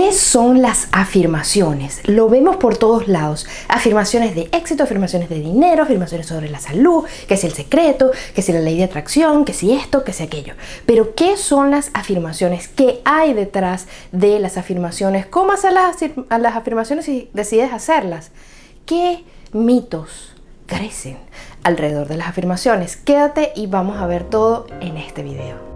¿Qué son las afirmaciones? Lo vemos por todos lados. Afirmaciones de éxito, afirmaciones de dinero, afirmaciones sobre la salud, que es el secreto, que es la ley de atracción, que si esto, que si aquello. Pero ¿qué son las afirmaciones? ¿Qué hay detrás de las afirmaciones? ¿Cómo hacer las, las afirmaciones si decides hacerlas? ¿Qué mitos crecen alrededor de las afirmaciones? Quédate y vamos a ver todo en este video.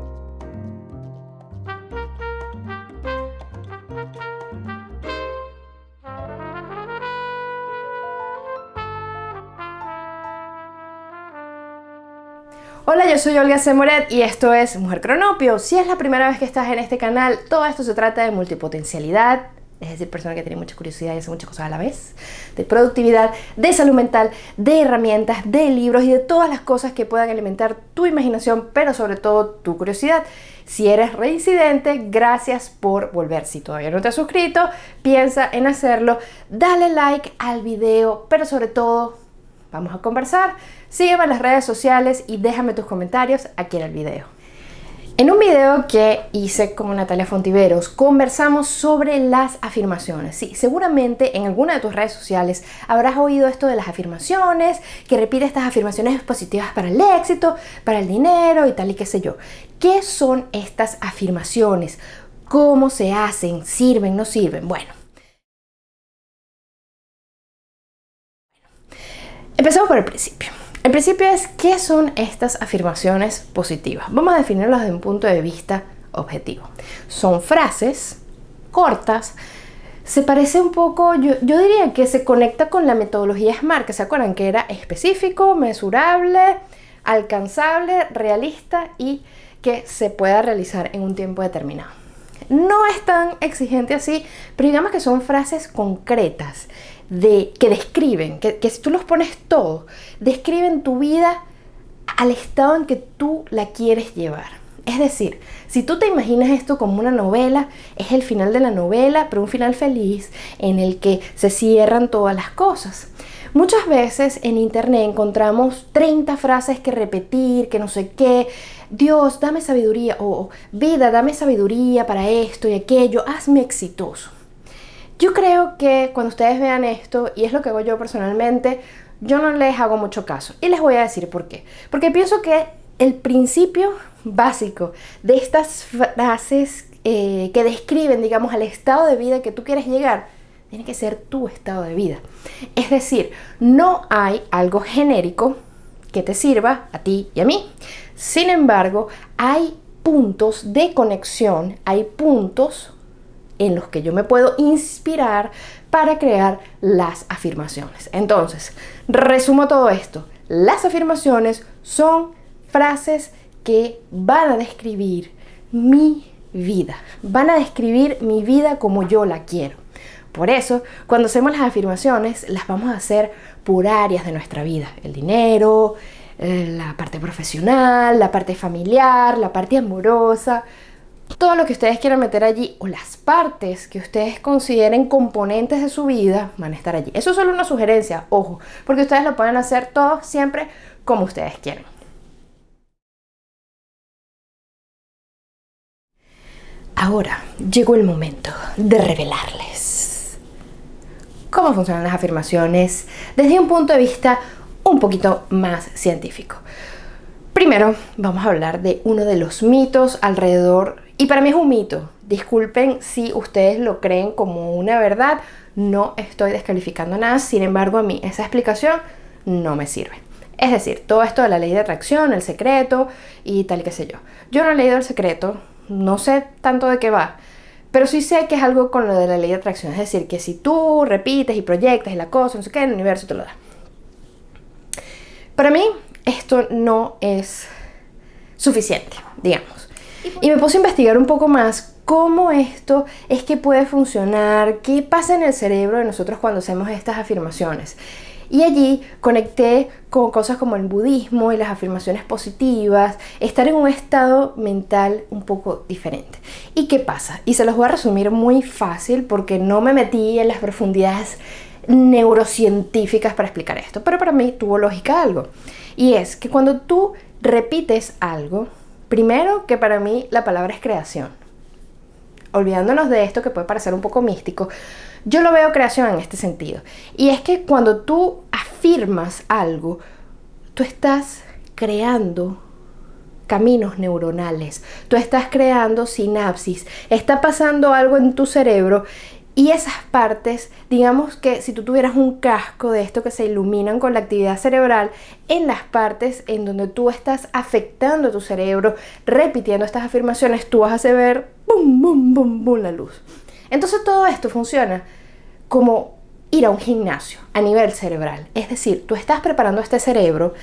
Hola, yo soy Olga Semoret y esto es Mujer Cronopio. Si es la primera vez que estás en este canal, todo esto se trata de multipotencialidad, es decir, persona que tiene mucha curiosidad y hace muchas cosas a la vez, de productividad, de salud mental, de herramientas, de libros y de todas las cosas que puedan alimentar tu imaginación, pero sobre todo tu curiosidad. Si eres reincidente, gracias por volver. Si todavía no te has suscrito, piensa en hacerlo. Dale like al video, pero sobre todo Vamos a conversar. Sígueme en las redes sociales y déjame tus comentarios aquí en el video. En un video que hice con Natalia Fontiveros conversamos sobre las afirmaciones. Sí, seguramente en alguna de tus redes sociales habrás oído esto de las afirmaciones, que repite estas afirmaciones positivas para el éxito, para el dinero y tal y qué sé yo. ¿Qué son estas afirmaciones? ¿Cómo se hacen? ¿Sirven? ¿No sirven? Bueno, Empezamos por el principio. El principio es qué son estas afirmaciones positivas. Vamos a definirlas desde un punto de vista objetivo. Son frases cortas, se parece un poco, yo, diría que se conecta con la metodología SMART, que se acuerdan que era específico, mesurable, alcanzable, realista y que se pueda realizar en un tiempo determinado. No es tan exigente así, pero digamos que son frases concretas de, que describen, que, que si tú los pones todos, describen tu vida al estado en que tú la quieres llevar. Es decir, si tú te imaginas esto como una novela, es el final de la novela, pero un final feliz en el que se cierran todas las cosas. Muchas veces en internet encontramos 30 frases que repetir, que no sé qué. Dios, dame sabiduría, o vida, dame sabiduría para esto y aquello, hazme exitoso. Yo creo que cuando ustedes vean esto, y es lo que hago yo personalmente, yo no les hago mucho caso. Y les voy a decir por qué. Porque pienso que el principio básico de estas frases eh, que describen, digamos, al estado de vida que tú quieres llegar, tiene que ser tu estado de vida. Es decir, no hay algo genérico que te sirva a ti y a mí. Sin embargo, hay puntos de conexión, hay puntos en los que yo me puedo inspirar para crear las afirmaciones. Entonces, resumo todo esto. Las afirmaciones son frases que van a describir mi vida, van a describir mi vida como yo la quiero. Por eso, cuando hacemos las afirmaciones, las vamos a hacer por áreas de nuestra vida. El dinero, eh, la parte profesional, la parte familiar, la parte amorosa, todo lo que ustedes quieran meter allí o las partes que ustedes consideren componentes de su vida van a estar allí. Eso es solo una sugerencia, ojo, porque ustedes lo pueden hacer todo siempre como ustedes quieran. Ahora llegó el momento de revelarles cómo funcionan las afirmaciones desde un punto de vista un poquito más científico. Primero vamos a hablar de uno de los mitos alrededor y para mí es un mito. Disculpen si ustedes lo creen como una verdad. No estoy descalificando nada. Sin embargo, a mí esa explicación no me sirve. Es decir, todo esto de la ley de atracción, el secreto y tal y qué sé yo. Yo no he leído el secreto, no sé tanto de qué va, pero sí sé que es algo con lo de la ley de atracción. Es decir, que si tú repites y proyectas y la cosa, no sé qué, el universo te lo da. Para mí, esto no es suficiente, digamos. Y me puse a investigar un poco más cómo esto es que puede funcionar, qué pasa en el cerebro de nosotros cuando hacemos estas afirmaciones. Y allí conecté con cosas como el budismo y las afirmaciones positivas, estar en un estado mental un poco diferente. ¿Y qué pasa? Y se los voy a resumir muy fácil porque no me metí en las profundidades neurocientíficas para explicar esto, pero para mí tuvo lógica algo. Y es que cuando tú repites algo, Primero que para mí la palabra es creación. olvidándonos de esto que puede parecer un poco místico, yo lo veo creación en este sentido. Y es que cuando tú afirmas algo, tú estás creando caminos neuronales, tú estás creando sinapsis, está pasando algo en tu cerebro y esas partes, digamos que si tú tuvieras un casco de esto que se iluminan con la actividad cerebral, en las partes en donde tú estás afectando tu cerebro, repitiendo estas afirmaciones, tú vas a ver bum, bum, bum, bum la luz. Entonces todo esto funciona como ir a un gimnasio a nivel cerebral. Es decir, tú estás preparando este cerebro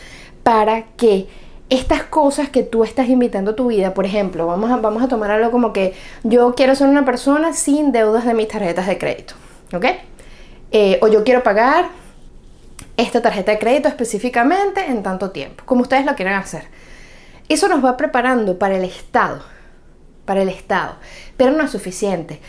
para que estas cosas que tú estás invitando a tu vida, por ejemplo, vamos a, vamos a tomar algo como que yo quiero ser una persona sin deudas de mis tarjetas de crédito, ¿ok? Eh, o yo quiero pagar esta tarjeta de crédito específicamente en tanto tiempo, como ustedes lo quieren hacer. Eso nos va preparando para el Estado, para el Estado, pero no es suficiente.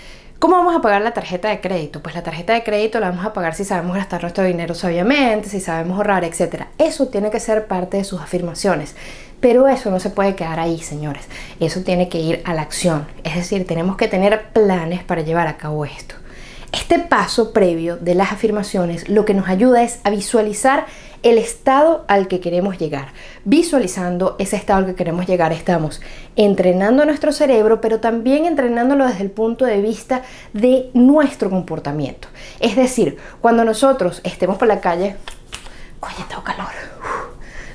¿Cómo vamos a pagar la tarjeta de crédito? Pues la tarjeta de crédito la vamos a pagar si sabemos gastar nuestro dinero sabiamente, si sabemos ahorrar, etc. Eso tiene que ser parte de sus afirmaciones. Pero eso no se puede quedar ahí, señores. Eso tiene que ir a la acción. Es decir, tenemos que tener planes para llevar a cabo esto. Este paso previo de las afirmaciones lo que nos ayuda es a visualizar el estado al que queremos llegar. Visualizando ese estado al que queremos llegar, estamos entrenando nuestro cerebro, pero también entrenándolo desde el punto de vista de nuestro comportamiento. Es decir, cuando nosotros estemos por la calle, oye, tengo calor.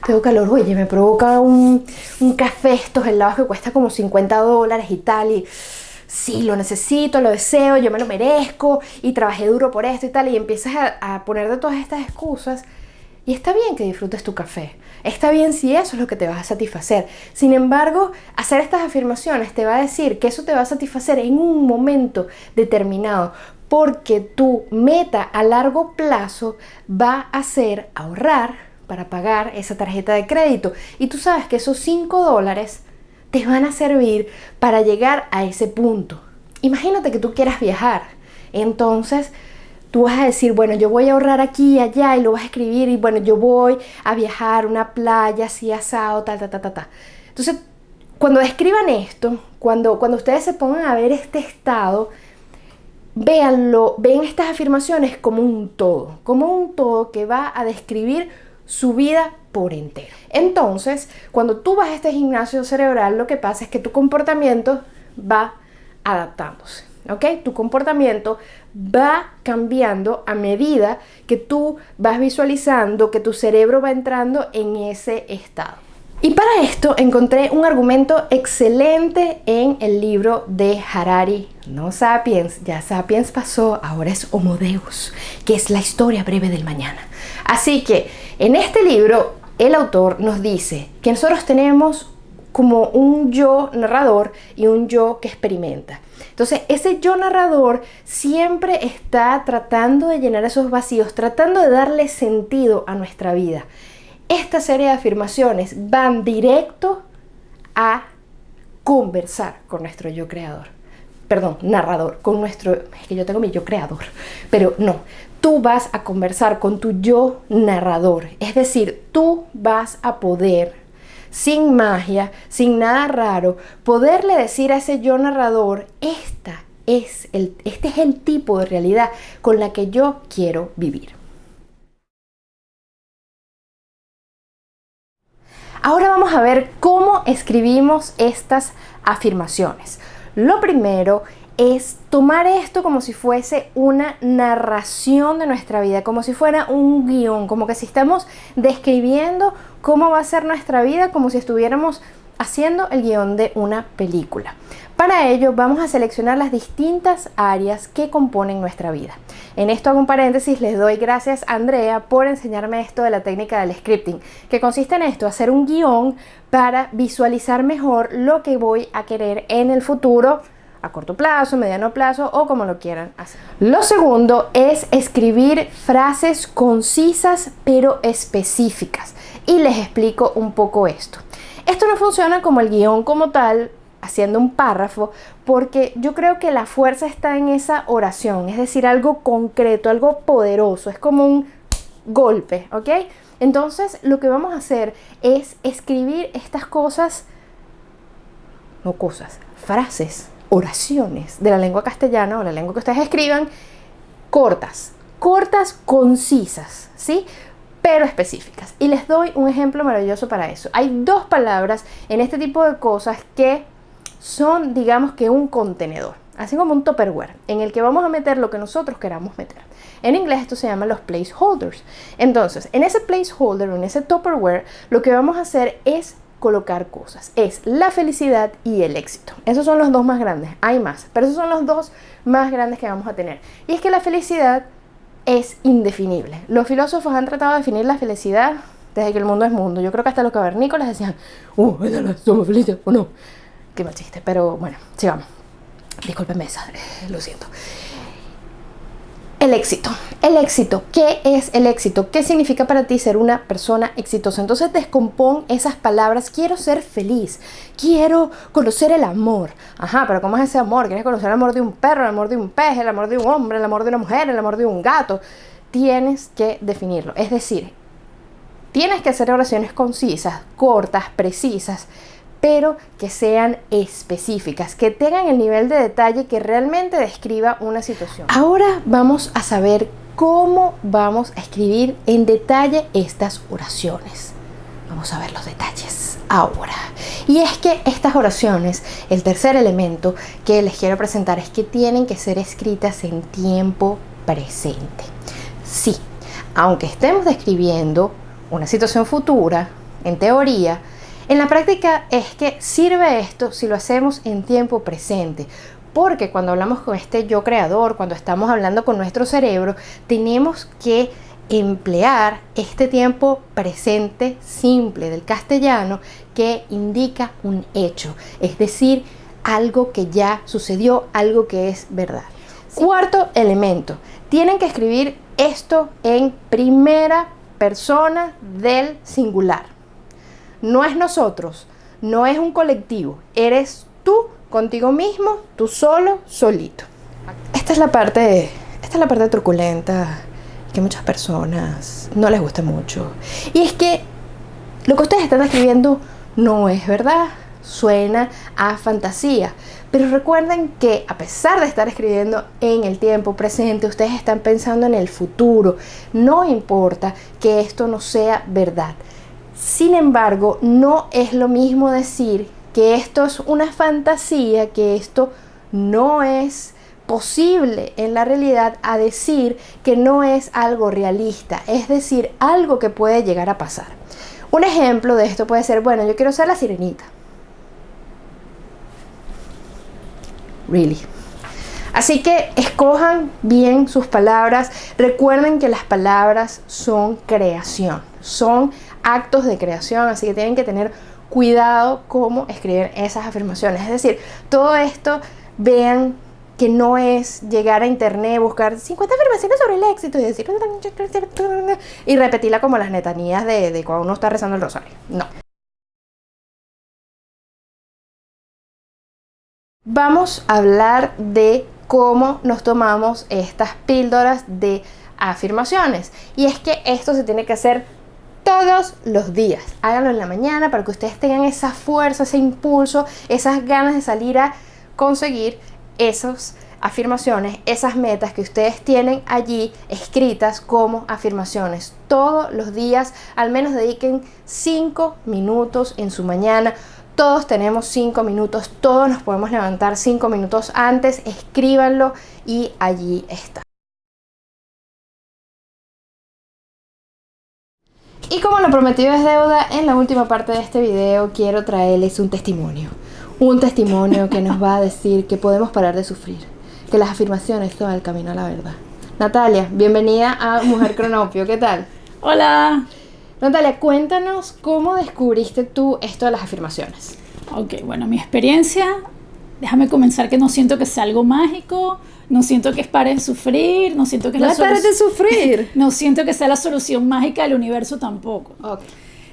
tengo calor, oye, me provoca un, un café estos helados que cuesta como 50 dólares y tal, y sí, lo necesito, lo deseo, yo me lo merezco y trabajé duro por esto y tal, y empiezas a, a poner de todas estas excusas y está bien que disfrutes tu café. Está bien si eso es lo que te va a satisfacer. Sin embargo, hacer estas afirmaciones te va a decir que eso te va a satisfacer en un momento determinado. Porque tu meta a largo plazo va a ser ahorrar para pagar esa tarjeta de crédito. Y tú sabes que esos 5 dólares te van a servir para llegar a ese punto. Imagínate que tú quieras viajar. Entonces, tú vas a decir, bueno, yo voy a ahorrar aquí y allá y lo vas a escribir y bueno, yo voy a viajar una playa así asado, tal, tal, tal, tal, tal. Entonces, cuando escriban esto, cuando, cuando ustedes se pongan a ver este estado, véanlo, ven estas afirmaciones como un todo, como un todo que va a describir su vida por entero. Entonces, cuando tú vas a este gimnasio cerebral, lo que pasa es que tu comportamiento va adaptándose. ¿ok? Tu comportamiento va cambiando a medida que tú vas visualizando, que tu cerebro va entrando en ese estado. Y para esto encontré un argumento excelente en el libro de Harari, No Sapiens, ya Sapiens pasó, ahora es Homo Deus, que es la historia breve del mañana. Así que en este libro el autor nos dice que nosotros tenemos como un yo narrador y un yo que experimenta. Entonces, ese yo narrador siempre está tratando de llenar esos vacíos, tratando de darle sentido a nuestra vida. Esta serie de afirmaciones van directo a conversar con nuestro yo creador. Perdón, narrador, con nuestro... Es que yo tengo mi yo creador, pero no. Tú vas a conversar con tu yo narrador. Es decir, tú vas a poder sin magia, sin nada raro, poderle decir a ese yo narrador, esta es el, este es el tipo de realidad con la que yo quiero vivir. Ahora vamos a ver cómo escribimos estas afirmaciones. Lo primero es tomar esto como si fuese una narración de nuestra vida, como si fuera un guion, como que si estamos describiendo cómo va a ser nuestra vida, como si estuviéramos haciendo el guion de una película. Para ello vamos a seleccionar las distintas áreas que componen nuestra vida. En esto hago un paréntesis, les doy gracias a Andrea por enseñarme esto de la técnica del scripting, que consiste en esto, hacer un guion para visualizar mejor lo que voy a querer en el futuro a corto plazo, mediano plazo o como lo quieran hacer. Lo segundo es escribir frases concisas pero específicas y les explico un poco esto. Esto no funciona como el guion como tal, haciendo un párrafo, porque yo creo que la fuerza está en esa oración, es decir, algo concreto, algo poderoso, es como un golpe, ¿ok? Entonces lo que vamos a hacer es escribir estas cosas, no cosas, frases oraciones de la lengua castellana o la lengua que ustedes escriban, cortas, cortas, concisas, ¿sí? Pero específicas. Y les doy un ejemplo maravilloso para eso. Hay dos palabras en este tipo de cosas que son, digamos que un contenedor, así como un tupperware, en el que vamos a meter lo que nosotros queramos meter. En inglés esto se llama los placeholders. Entonces, en ese placeholder en ese tupperware, lo que vamos a hacer es colocar cosas. Es la felicidad y el éxito. Esos son los dos más grandes. Hay más, pero esos son los dos más grandes que vamos a tener. Y es que la felicidad es indefinible. Los filósofos han tratado de definir la felicidad desde que el mundo es mundo. Yo creo que hasta los cavernícolas decían, uh, somos felices o no. Qué chiste, pero bueno, sigamos. Discúlpenme esa, lo siento. El éxito. El éxito. ¿Qué es el éxito? ¿Qué significa para ti ser una persona exitosa? Entonces descompón esas palabras. Quiero ser feliz. Quiero conocer el amor. Ajá, pero ¿cómo es ese amor? ¿Quieres conocer el amor de un perro, el amor de un pez, el amor de un hombre, el amor de una mujer, el amor de un gato? Tienes que definirlo. Es decir, tienes que hacer oraciones concisas, cortas, precisas pero que sean específicas, que tengan el nivel de detalle que realmente describa una situación. Ahora vamos a saber cómo vamos a escribir en detalle estas oraciones. Vamos a ver los detalles ahora. Y es que estas oraciones, el tercer elemento que les quiero presentar es que tienen que ser escritas en tiempo presente. Sí, aunque estemos describiendo una situación futura, en teoría, en la práctica es que sirve esto si lo hacemos en tiempo presente, porque cuando hablamos con este yo creador, cuando estamos hablando con nuestro cerebro, tenemos que emplear este tiempo presente simple del castellano que indica un hecho, es decir, algo que ya sucedió, algo que es verdad. Cuarto elemento, tienen que escribir esto en primera persona del singular no es nosotros, no es un colectivo, eres tú contigo mismo, tú solo, solito. Esta es la parte, esta es la parte truculenta que muchas personas no les gusta mucho. Y es que lo que ustedes están escribiendo no es verdad, suena a fantasía. Pero recuerden que a pesar de estar escribiendo en el tiempo presente, ustedes están pensando en el futuro. No importa que esto no sea verdad. Sin embargo, no es lo mismo decir que esto es una fantasía, que esto no es posible en la realidad a decir que no es algo realista, es decir, algo que puede llegar a pasar. Un ejemplo de esto puede ser, bueno, yo quiero ser la sirenita. Really. Así que escojan bien sus palabras. Recuerden que las palabras son creación, son actos de creación, así que tienen que tener cuidado cómo escriben esas afirmaciones. Es decir, todo esto vean que no es llegar a internet, buscar 50 afirmaciones sobre el éxito y decir y repetirla como las netanías de, de cuando uno está rezando el rosario. No. Vamos a hablar de cómo nos tomamos estas píldoras de afirmaciones. Y es que esto se tiene que hacer todos los días. Háganlo en la mañana para que ustedes tengan esa fuerza, ese impulso, esas ganas de salir a conseguir esas afirmaciones, esas metas que ustedes tienen allí escritas como afirmaciones. Todos los días, al menos dediquen 5 minutos en su mañana. Todos tenemos 5 minutos, todos nos podemos levantar 5 minutos antes, escríbanlo y allí está. Y como lo prometido es deuda, en la última parte de este video quiero traerles un testimonio. Un testimonio que nos va a decir que podemos parar de sufrir, que las afirmaciones son el camino a la verdad. Natalia, bienvenida a Mujer Cronopio, ¿qué tal? Hola. Natalia, cuéntanos cómo descubriste tú esto de las afirmaciones. Ok, bueno, mi experiencia, déjame comenzar que no siento que sea algo mágico, no siento que es para de sufrir, no siento que es no la de sufrir. no siento que sea la solución mágica del universo tampoco.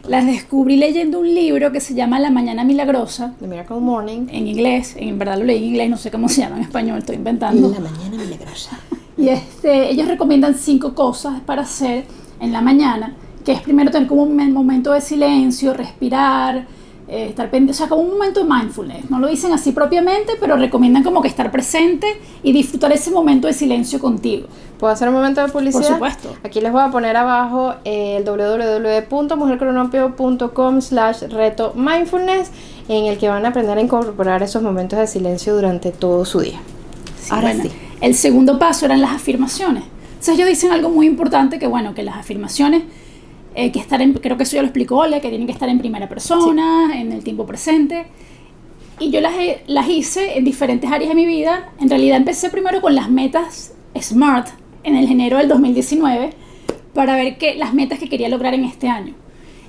Las descubrí leyendo un libro que se llama La Mañana Milagrosa. The Miracle Morning. En inglés, en verdad lo leí en inglés, no sé cómo se llama en español, estoy inventando. La Mañana Milagrosa. Y este, ellos recomiendan cinco cosas para hacer en la mañana, que es primero tener como un momento de silencio, respirar, eh, estar pendiente, o sea, como un momento de mindfulness. No lo dicen así propiamente, pero recomiendan como que estar presente y disfrutar ese momento de silencio contigo. ¿Puedo hacer un momento de publicidad? Por supuesto. Aquí les voy a poner abajo el www.mujercronopio.com slash reto mindfulness en el que van a aprender a incorporar esos momentos de silencio durante todo su día. Ahora sí. El segundo paso eran las afirmaciones. Entonces ellos dicen algo muy importante que bueno, que las afirmaciones eh, que estar en, creo que eso ya lo explicó Ole, que tienen que estar en primera persona, en el tiempo presente. Y yo las, las hice en diferentes áreas de mi vida. En realidad empecé primero con las metas SMART en el enero del 2019 para ver que, las metas que quería lograr en este año.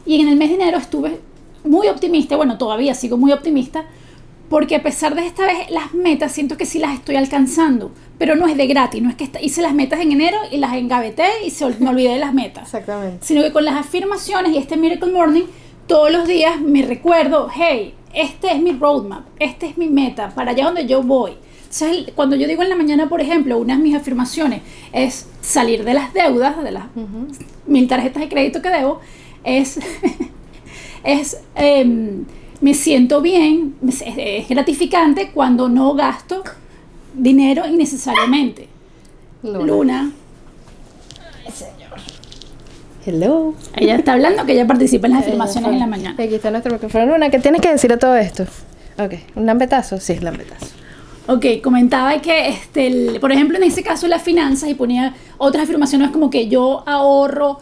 Y en el mes de enero estuve muy optimista, bueno, todavía sigo muy optimista, porque a pesar de esta vez las metas siento que sí las estoy alcanzando, pero no es de gratis, no es que hice las metas en enero y las engaveté y se, me olvidé de las metas. Exactamente. Sino que con las afirmaciones y este Miracle Morning, todos los días me recuerdo, hey, este es mi roadmap, este es mi meta, para allá donde yo voy. Entonces, cuando yo digo en la mañana, por ejemplo, una de mis afirmaciones es salir de las deudas, de las mil tarjetas de crédito que debo, es, es em, me siento bien, es, gratificante cuando no gasto dinero innecesariamente. Luna. Ay, señor. Hello. Ella está hablando que ella participa en las afirmaciones en la mañana. Aquí está nuestro micrófono. Luna, ¿qué tienes que decir a todo esto? Ok, ¿un lambetazo? Sí, es lambetazo. Ok, comentaba que, este, por ejemplo, en ese caso las finanzas y ponía otras afirmaciones como que yo ahorro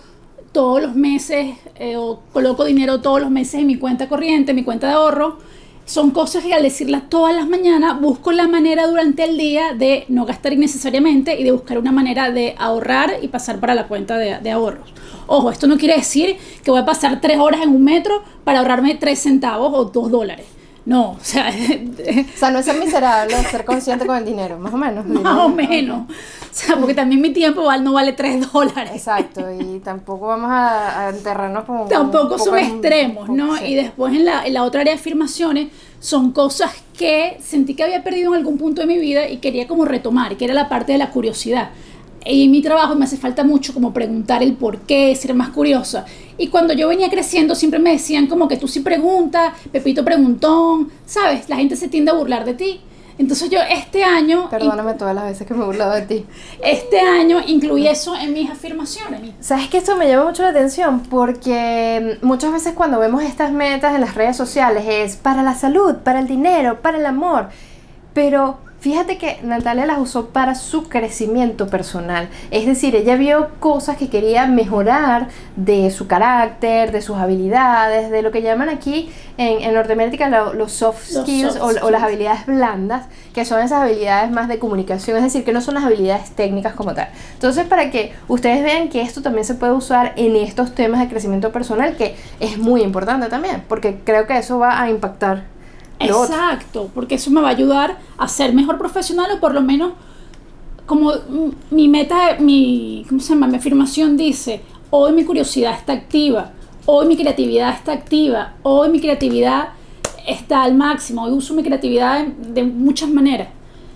todos los meses eh, o coloco dinero todos los meses en mi cuenta corriente, mi cuenta de ahorro. Son cosas que al decirlas todas las mañanas busco la manera durante el día de no gastar innecesariamente y de buscar una manera de ahorrar y pasar para la cuenta de, de ahorros. Ojo, esto no quiere decir que voy a pasar tres horas en un metro para ahorrarme tres centavos o dos dólares. No, o sea... o sea, no es ser miserable, es ser consciente con el dinero, más o menos. Más o menos. O sea, porque también mi tiempo no vale 3 dólares. Exacto, y tampoco vamos a, enterrarnos como... Tampoco son extremos, ¿no? Y después en la, en la otra área de afirmaciones son cosas que sentí que había perdido en algún punto de mi vida y quería como retomar, que era la parte de la curiosidad. Y en mi trabajo me hace falta mucho como preguntar el por qué, ser más curiosa. Y cuando yo venía creciendo siempre me decían como que tú sí preguntas, Pepito preguntón, ¿sabes? La gente se tiende a burlar de ti. Entonces yo este año... Perdóname todas las veces que me he burlado de ti. Este año incluí eso en mis afirmaciones. ¿Sabes que esto me llama mucho la atención? Porque muchas veces cuando vemos estas metas en las redes sociales es para la salud, para el dinero, para el amor. Pero Fíjate que Natalia las usó para su crecimiento personal. Es decir, ella vio cosas que quería mejorar de su carácter, de sus habilidades, de lo que llaman aquí en, Norteamérica los soft skills, o, las habilidades blandas, que son esas habilidades más de comunicación, es decir, que no son las habilidades técnicas como tal. Entonces, para que ustedes vean que esto también se puede usar en estos temas de crecimiento personal, que es muy importante también, porque creo que eso va a impactar Exacto, porque eso me va a ayudar a ser mejor profesional o por lo menos como mi meta, mi, ¿cómo se llama? Mi afirmación dice, hoy mi curiosidad está activa, hoy mi creatividad está activa, hoy mi creatividad está al máximo, hoy uso mi creatividad de, muchas maneras.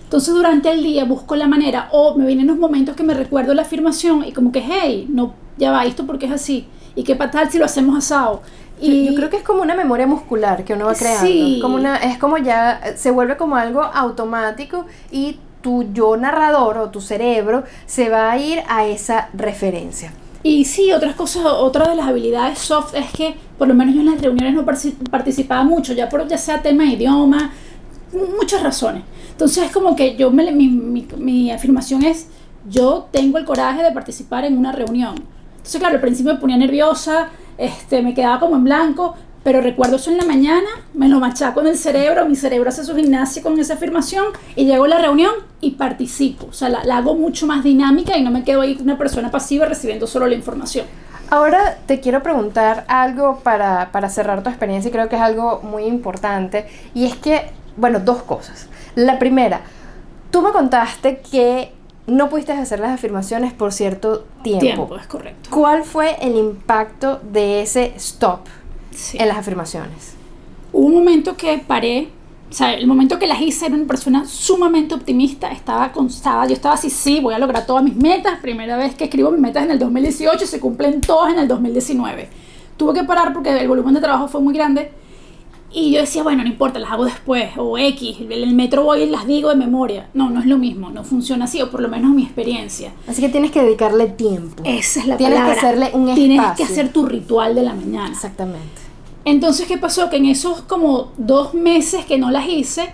Entonces durante el día busco la manera o me vienen los momentos que me recuerdo la afirmación y como que, hey, no, ya va, esto porque es así. ¿Y qué tal si lo hacemos asado? Y yo creo que es como una memoria muscular que uno va creando. Como una, es como ya, se vuelve como algo automático y tu yo narrador o tu cerebro se va a ir a esa referencia. Y sí, otras cosas, otra de las habilidades soft es que por lo menos yo en las reuniones no participaba mucho, ya por ya sea tema de idioma, muchas razones. Entonces es como que yo, me, mi, mi, mi afirmación es, yo tengo el coraje de participar en una reunión. Entonces claro, al principio me ponía nerviosa, este, me quedaba como en blanco, pero recuerdo eso en la mañana, me lo machaco en el cerebro, mi cerebro hace su gimnasia con esa afirmación y llego a la reunión y participo. O sea, la, hago mucho más dinámica y no me quedo ahí una persona pasiva recibiendo solo la información. Ahora te quiero preguntar algo para, para cerrar tu experiencia y creo que es algo muy importante y es que, bueno, dos cosas. La primera, tú me contaste que no pudiste hacer las afirmaciones por cierto tiempo. Tiempo, es correcto. ¿Cuál fue el impacto de ese stop en las afirmaciones? Hubo un momento que paré, o sea, el momento que las hice era una persona sumamente optimista, estaba constada, yo estaba así, sí, voy a lograr todas mis metas, primera vez que escribo mis metas en el 2018, se cumplen todas en el 2019. Tuve que parar porque el volumen de trabajo fue muy grande Y yo decía, bueno, no importa, las hago después, o X, en el metro voy y las digo de memoria. No, no es lo mismo, no funciona así, o por lo menos mi experiencia. Así que tienes que dedicarle tiempo. Esa es la Tienes palabra. que hacerle un Tienes espacio. que hacer tu ritual de la mañana. Exactamente. Entonces, ¿qué pasó? Que en esos como dos meses que no las hice,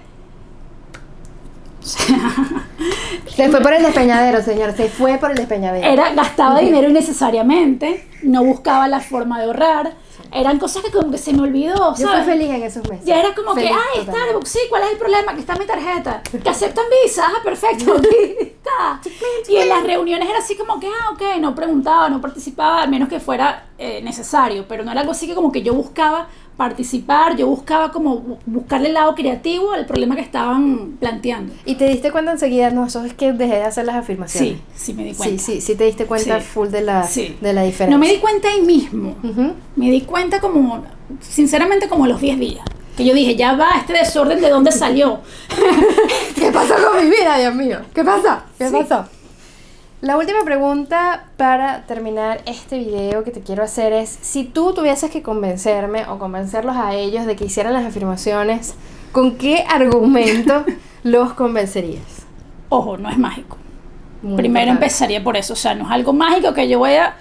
Se fue por el despeñadero, señor. Se fue por el despeñadero. era gastaba dinero innecesariamente, no buscaba la forma de ahorrar, eran cosas que como que se me olvidó, Yo fui ¿sabes? feliz en esos meses. Ya era como Feliz que, ay, totalmente. Starbucks, sí, ¿cuál es el problema? Que está mi tarjeta. Que aceptan visa, ah, perfecto, aquí está. Y en las reuniones era así como que, ah, ok, no preguntaba, no participaba, al menos que fuera eh, necesario, pero no era algo así que como que yo buscaba participar, yo buscaba como bu- buscarle el lado creativo al problema que estaban planteando. Y te diste cuenta enseguida, no, eso es que dejé de hacer las afirmaciones. Sí, sí me di Sí, cuenta. sí, sí te diste cuenta Sí. full de la, Sí. de la diferencia. No me di cuenta ahí mismo. Me di cuenta como, sinceramente, como a los 10 días. Que yo dije, ya va, este desorden de dónde salió. ¿Qué pasó con mi vida, Dios mío? ¿Qué pasa? ¿Qué Sí. pasó? La última pregunta para terminar este video que te quiero hacer es, si tú tuvieses que convencerme o convencerlos a ellos de que hicieran las afirmaciones, ¿con qué argumento los convencerías? Ojo, no es mágico. Muy Primero importante. empezaría por eso. O sea, no es algo mágico que yo voy a.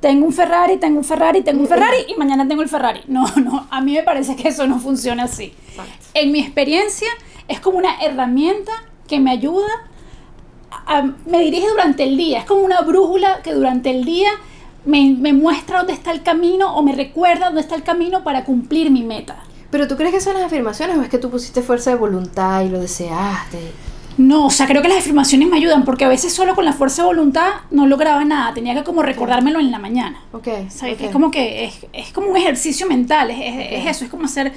Tengo un Ferrari, tengo un Ferrari, tengo un Ferrari y mañana tengo el Ferrari. No, no. A mí me parece que eso no funciona así. Exacto. En mi experiencia, es como una herramienta que me ayuda. A- me dirige durante el día. Es como una brújula que durante el día me, me muestra dónde está el camino o me recuerda dónde está el camino para cumplir mi meta. ¿Pero tú crees que son las afirmaciones o es que tú pusiste fuerza de voluntad y lo deseaste? No, o sea, creo que las afirmaciones me ayudan porque a veces solo con la fuerza de voluntad no lograba nada. Tenía que como recordármelo en la mañana. Ok. ¿Sabes? ok. Es como que es, es como un ejercicio mental, es, es- es eso, es como hacer,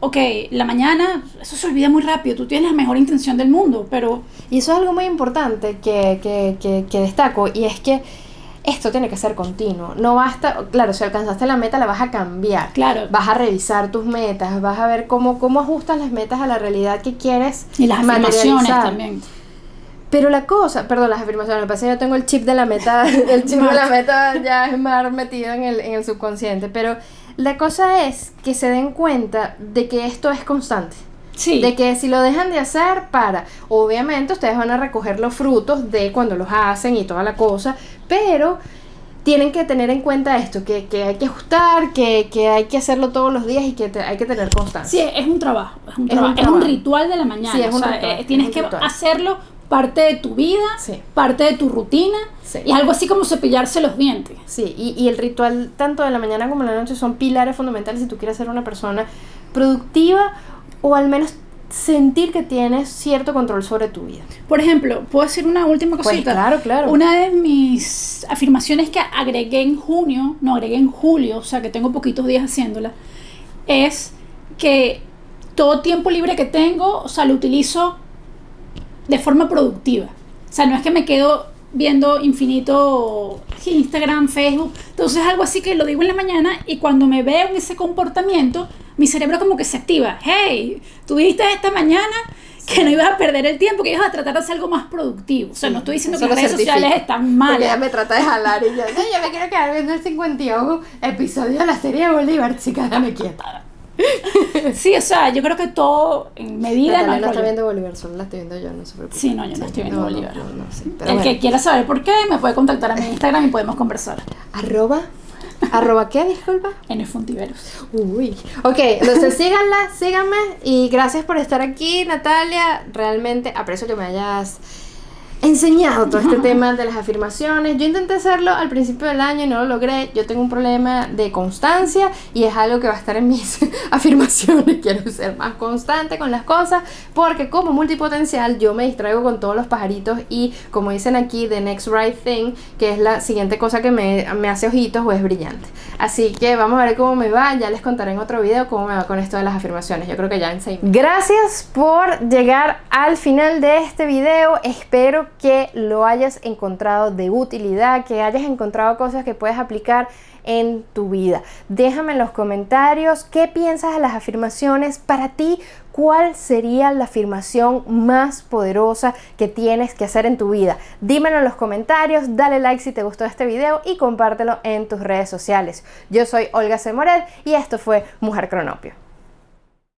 ok, la mañana, eso se olvida muy rápido, tú tienes la mejor intención del mundo, pero Y eso es algo muy importante que, que, que, que destaco y es que esto tiene que ser continuo. No basta, claro, si alcanzaste la meta la vas a cambiar. claro, Vas a revisar tus metas, vas a ver cómo, cómo ajustas las metas a la realidad que quieres y las afirmaciones también. Pero la cosa, perdón, las afirmaciones, me parece que yo tengo el chip de la meta, el chip de la meta ya es más metido en el, en el subconsciente, pero la cosa es que se den cuenta de que esto es constante. Sí, De que si lo dejan de hacer, para. Obviamente ustedes van a recoger los frutos de cuando los hacen y toda la cosa, pero tienen que tener en cuenta esto, que, que hay que ajustar, que, que hay que hacerlo todos los días y que te- hay que tener constancia. sí, es un trabajo, es un, Es un trabajo, es un trabajo. ritual de la mañana, Sí, es o un sea, ritual, eh, es tienes un que ritual. hacerlo parte de tu vida, Sí. parte de tu rutina, Sí. y algo así como cepillarse los dientes. Sí, y, y el ritual tanto de la mañana como de la noche son pilares fundamentales si tú quieres ser una persona productiva o al menos sentir que tienes cierto control sobre tu vida. Por ejemplo, ¿puedo decir una última Pues cosita? claro, claro. Una de mis afirmaciones que agregué en junio, no agregué en julio, o sea que tengo poquitos días haciéndola, es que todo tiempo libre que tengo, o sea, lo utilizo de forma productiva. O sea, no es que me quedo viendo infinito Instagram, Facebook. Entonces algo así que lo digo en la mañana y cuando me veo en ese comportamiento, mi cerebro como que se activa. Hey, tú dijiste esta mañana que no ibas a perder el tiempo, que ibas a tratar de hacer algo más productivo. O sea, no estoy diciendo Eso que las redes certifico. sociales están Porque ella me trata de jalar y yo, no, yo me quiero quedar viendo el 51 episodio de la serie de Bolívar, chica, dame quieta. Sí, o sea, yo creo que todo en medida no no está viendo Bolívar, solo la estoy viendo yo, no se preocupe. Sí, no, yo no estoy viendo no, Bolívar. No, no, sí, pero El bueno. que quiera saber por qué, me puede contactar a mi Instagram y podemos conversar. Arroba, arroba qué, disculpa. En el Fontiveros. Uy. Ok, entonces síganla, síganme y gracias por estar aquí, Natalia. Realmente aprecio que me hayas enseñado todo este tema de las afirmaciones. Yo intenté hacerlo al principio del año y no lo logré. Yo tengo un problema de constancia y es algo que va a estar en mis afirmaciones. Quiero ser más constante con las cosas porque como multipotencial yo me distraigo con todos los pajaritos y como dicen aquí, the next right thing, que es la siguiente cosa que me, me hace ojitos o es brillante. Así que vamos a ver cómo me va. Ya les contaré en otro video cómo me va con esto de las afirmaciones. Yo creo que ya en seis. Gracias por llegar al final de este video. Espero que lo hayas encontrado de utilidad, que hayas encontrado cosas que puedes aplicar en tu vida. Déjame en los comentarios qué piensas de las afirmaciones. Para ti, ¿cuál sería la afirmación más poderosa que tienes que hacer en tu vida? Dímelo en los comentarios, dale like si te gustó este video y compártelo en tus redes sociales. Yo soy Olga Semoret y esto fue Mujer Cronopio.